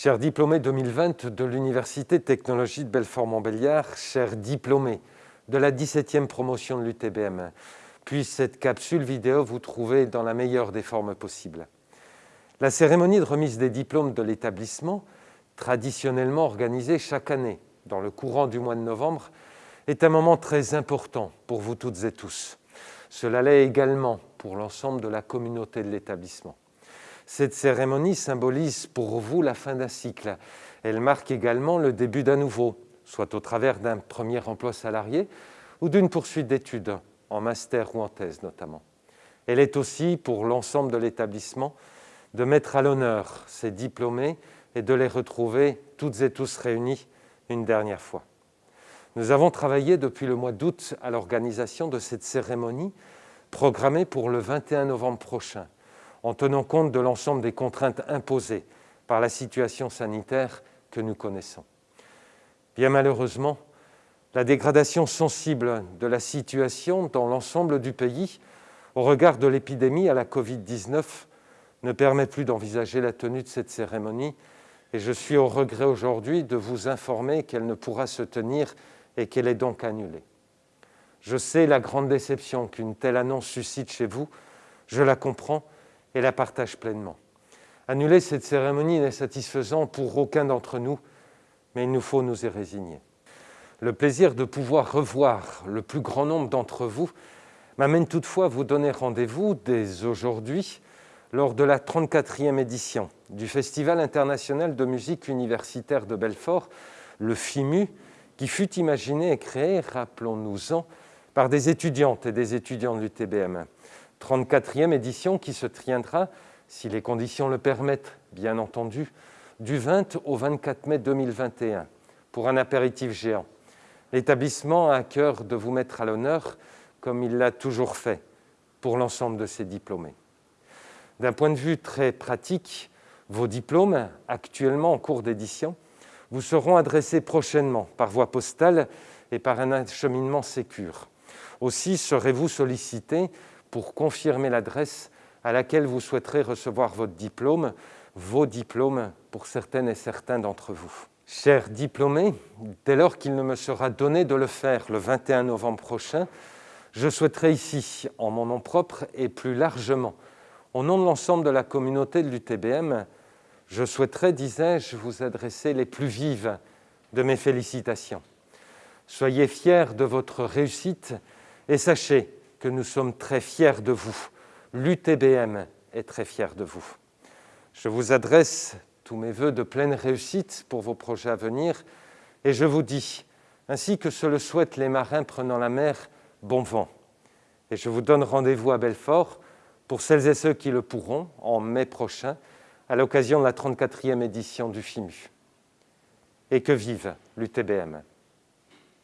Chers diplômés 2020 de l'Université technologie de Belfort-Montbéliard, chers diplômés de la 17e promotion de l'UTBM, puisse cette capsule vidéo vous trouver dans la meilleure des formes possibles. La cérémonie de remise des diplômes de l'établissement, traditionnellement organisée chaque année dans le courant du mois de novembre, est un moment très important pour vous toutes et tous. Cela l'est également pour l'ensemble de la communauté de l'établissement. Cette cérémonie symbolise pour vous la fin d'un cycle. Elle marque également le début d'un nouveau, soit au travers d'un premier emploi salarié ou d'une poursuite d'études, en master ou en thèse notamment. Elle est aussi, pour l'ensemble de l'établissement, de mettre à l'honneur ces diplômés et de les retrouver toutes et tous réunis une dernière fois. Nous avons travaillé depuis le mois d'août à l'organisation de cette cérémonie programmée pour le 21 novembre prochain en tenant compte de l'ensemble des contraintes imposées par la situation sanitaire que nous connaissons. Bien malheureusement, la dégradation sensible de la situation dans l'ensemble du pays au regard de l'épidémie à la Covid-19 ne permet plus d'envisager la tenue de cette cérémonie et je suis au regret aujourd'hui de vous informer qu'elle ne pourra se tenir et qu'elle est donc annulée. Je sais la grande déception qu'une telle annonce suscite chez vous, je la comprends, et la partage pleinement. Annuler cette cérémonie n'est satisfaisant pour aucun d'entre nous, mais il nous faut nous y résigner. Le plaisir de pouvoir revoir le plus grand nombre d'entre vous m'amène toutefois à vous donner rendez-vous dès aujourd'hui lors de la 34e édition du Festival international de musique universitaire de Belfort, le FIMU, qui fut imaginé et créé, rappelons-nous-en, par des étudiantes et des étudiants de l'UTBM. 34e édition qui se tiendra, si les conditions le permettent, bien entendu, du 20 au 24 mai 2021, pour un apéritif géant. L'établissement a à cœur de vous mettre à l'honneur, comme il l'a toujours fait, pour l'ensemble de ses diplômés. D'un point de vue très pratique, vos diplômes, actuellement en cours d'édition, vous seront adressés prochainement par voie postale et par un acheminement sécure. Aussi serez-vous sollicité pour confirmer l'adresse à laquelle vous souhaiterez recevoir votre diplôme, vos diplômes pour certaines et certains d'entre vous. Chers diplômés, dès lors qu'il ne me sera donné de le faire le 21 novembre prochain, je souhaiterais ici, en mon nom propre et plus largement, au nom de l'ensemble de la communauté de l'UTBM, je souhaiterais, disais-je, vous adresser les plus vives de mes félicitations. Soyez fiers de votre réussite et sachez que nous sommes très fiers de vous. L'UTBM est très fier de vous. Je vous adresse tous mes voeux de pleine réussite pour vos projets à venir et je vous dis, ainsi que se le souhaitent les marins prenant la mer, bon vent. Et je vous donne rendez-vous à Belfort pour celles et ceux qui le pourront en mai prochain à l'occasion de la 34e édition du FIMU. Et que vive l'UTBM